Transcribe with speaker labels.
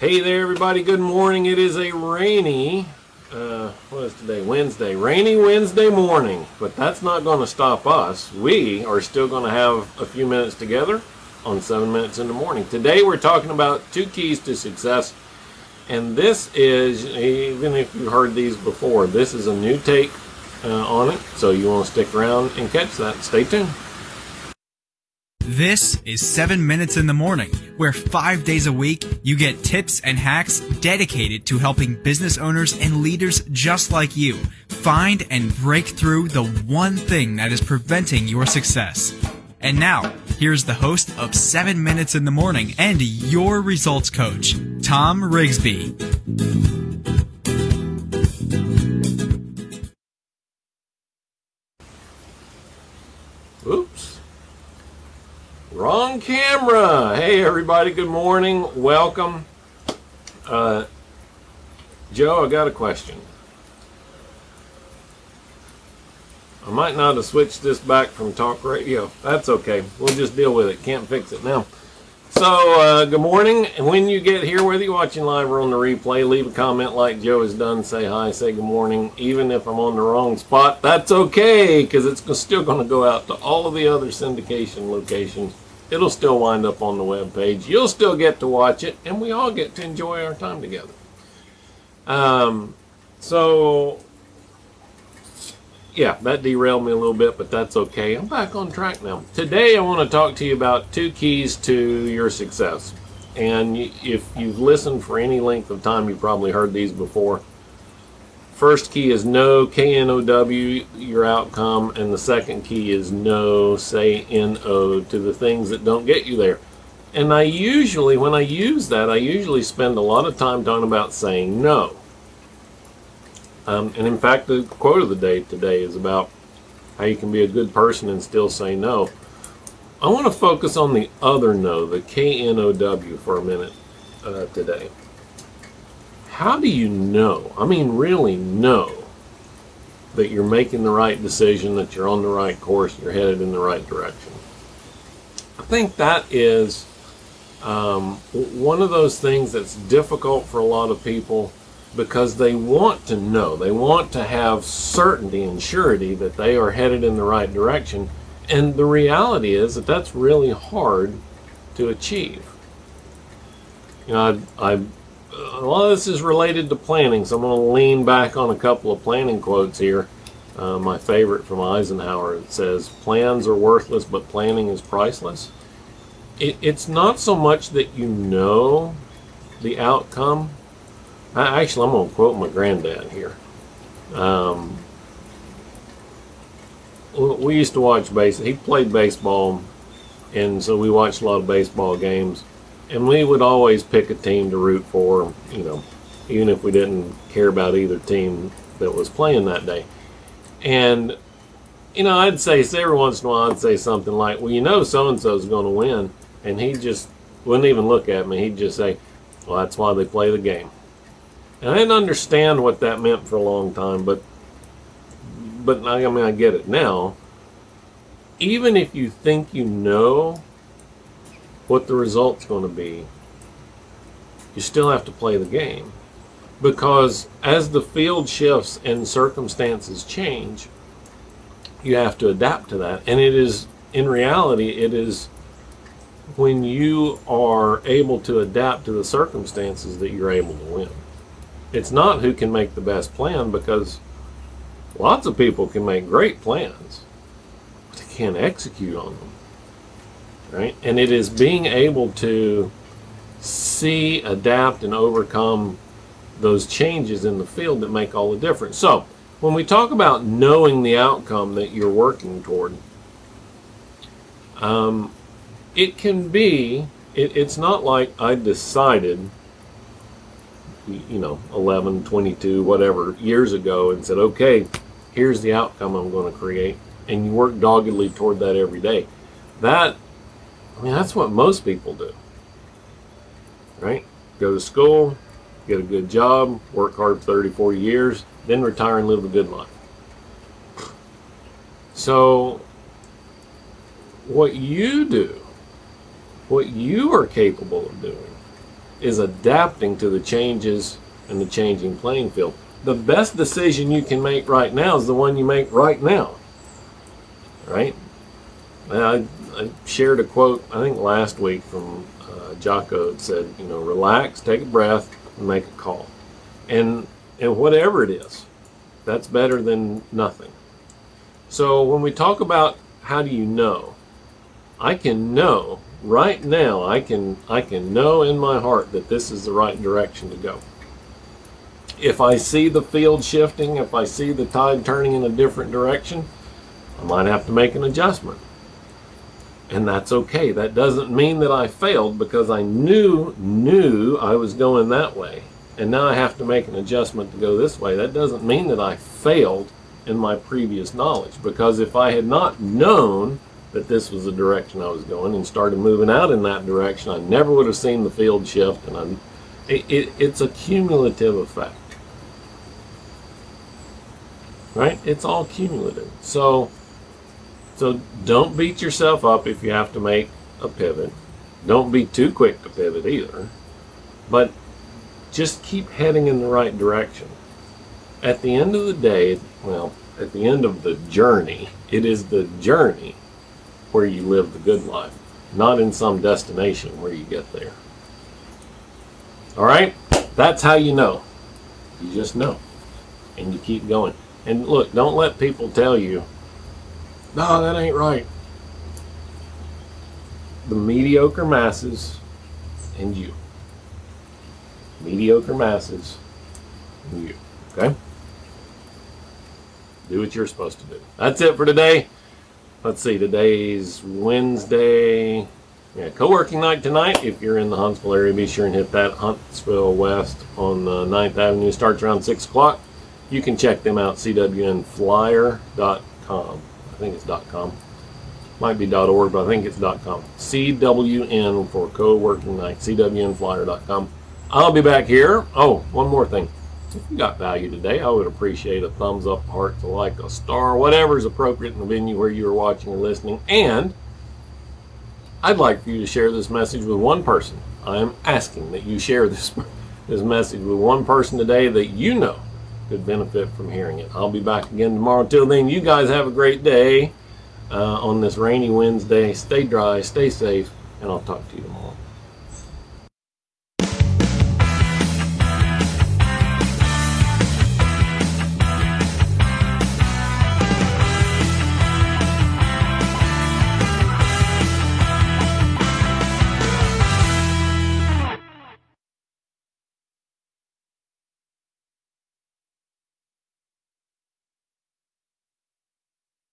Speaker 1: Hey there, everybody. Good morning. It is a rainy, uh, what is today? Wednesday. Rainy Wednesday morning. But that's not going to stop us. We are still going to have a few minutes together on 7 Minutes in the Morning. Today we're talking about two keys to success. And this is, even if you've heard these before, this is a new take uh, on it. So you want to stick around and catch that. Stay tuned.
Speaker 2: This is 7 Minutes in the Morning, where five days a week you get tips and hacks dedicated to helping business owners and leaders just like you find and break through the one thing that is preventing your success. And now, here's the host of 7 Minutes in the Morning and your results coach, Tom Rigsby.
Speaker 1: Hey, everybody. Good morning. Welcome. Uh, Joe, I got a question. I might not have switched this back from talk radio. That's okay. We'll just deal with it. Can't fix it now. So, uh, good morning. And when you get here, whether you're watching live or on the replay, leave a comment like Joe has done. Say hi, say good morning. Even if I'm on the wrong spot, that's okay because it's still going to go out to all of the other syndication locations. It'll still wind up on the web page. You'll still get to watch it, and we all get to enjoy our time together. Um, so, yeah, that derailed me a little bit, but that's okay. I'm back on track now. Today, I want to talk to you about two keys to your success. And if you've listened for any length of time, you've probably heard these before. First key is no, K-N-O-W, your outcome. And the second key is no, say N-O, to the things that don't get you there. And I usually, when I use that, I usually spend a lot of time talking about saying no. Um, and in fact, the quote of the day today is about how you can be a good person and still say no. I want to focus on the other no, the K-N-O-W, for a minute uh, today how do you know, I mean really know, that you're making the right decision, that you're on the right course, you're headed in the right direction? I think that is um, one of those things that's difficult for a lot of people because they want to know, they want to have certainty and surety that they are headed in the right direction. And the reality is that that's really hard to achieve. You know, I, I a lot of this is related to planning, so I'm going to lean back on a couple of planning quotes here. Uh, my favorite from Eisenhower it says, Plans are worthless, but planning is priceless. It, it's not so much that you know the outcome. I, actually, I'm going to quote my granddad here. Um, we used to watch base. He played baseball, and so we watched a lot of baseball games and we would always pick a team to root for, you know, even if we didn't care about either team that was playing that day. And, you know, I'd say, every once in a while, I'd say something like, well, you know, so and so's going to win. And he just wouldn't even look at me. He'd just say, well, that's why they play the game. And I didn't understand what that meant for a long time, but, but I mean, I get it now. Even if you think you know what the result's going to be, you still have to play the game. Because as the field shifts and circumstances change, you have to adapt to that. And it is, in reality, it is when you are able to adapt to the circumstances that you're able to win. It's not who can make the best plan because lots of people can make great plans, but they can't execute on them right? And it is being able to see, adapt, and overcome those changes in the field that make all the difference. So, when we talk about knowing the outcome that you're working toward, um, it can be, it, it's not like I decided, you know, 11, 22, whatever, years ago and said, okay, here's the outcome I'm going to create. And you work doggedly toward that every day. That I mean, that's what most people do. Right? Go to school, get a good job, work hard 30, 40 years, then retire and live a good life. So, what you do, what you are capable of doing, is adapting to the changes and the changing playing field. The best decision you can make right now is the one you make right now. Right? I, I shared a quote, I think last week from uh, Jocko. It said, you know, relax, take a breath, and make a call. And, and whatever it is, that's better than nothing. So when we talk about how do you know, I can know right now. I can I can know in my heart that this is the right direction to go. If I see the field shifting, if I see the tide turning in a different direction, I might have to make an adjustment. And that's okay. That doesn't mean that I failed because I knew knew I was going that way. And now I have to make an adjustment to go this way. That doesn't mean that I failed in my previous knowledge because if I had not known that this was the direction I was going and started moving out in that direction, I never would have seen the field shift and I, it, it, it's a cumulative effect. Right? It's all cumulative. So, so don't beat yourself up if you have to make a pivot. Don't be too quick to pivot either. But just keep heading in the right direction at the end of the day, well, at the end of the journey, it is the journey where you live the good life, not in some destination where you get there. All right? That's how you know. You just know. And you keep going. And look, don't let people tell you, no, that ain't right. The mediocre masses and you. Mediocre masses and you. Okay? do what you're supposed to do. That's it for today. Let's see, today's Wednesday. Yeah, co-working night tonight. If you're in the Huntsville area, be sure and hit that Huntsville West on uh, 9th Avenue. Starts around 6 o'clock. You can check them out, cwnflyer.com. I think it's .com. Might be .org, but I think it's .com. CWN for co-working night, cwnflyer.com. I'll be back here. Oh, one more thing if you got value today, I would appreciate a thumbs up, heart, a like, a star, whatever is appropriate in the venue where you are watching or listening. And I'd like for you to share this message with one person. I am asking that you share this, this message with one person today that you know could benefit from hearing it. I'll be back again tomorrow. Till then, you guys have a great day uh, on this rainy Wednesday. Stay dry, stay safe, and I'll talk to you tomorrow.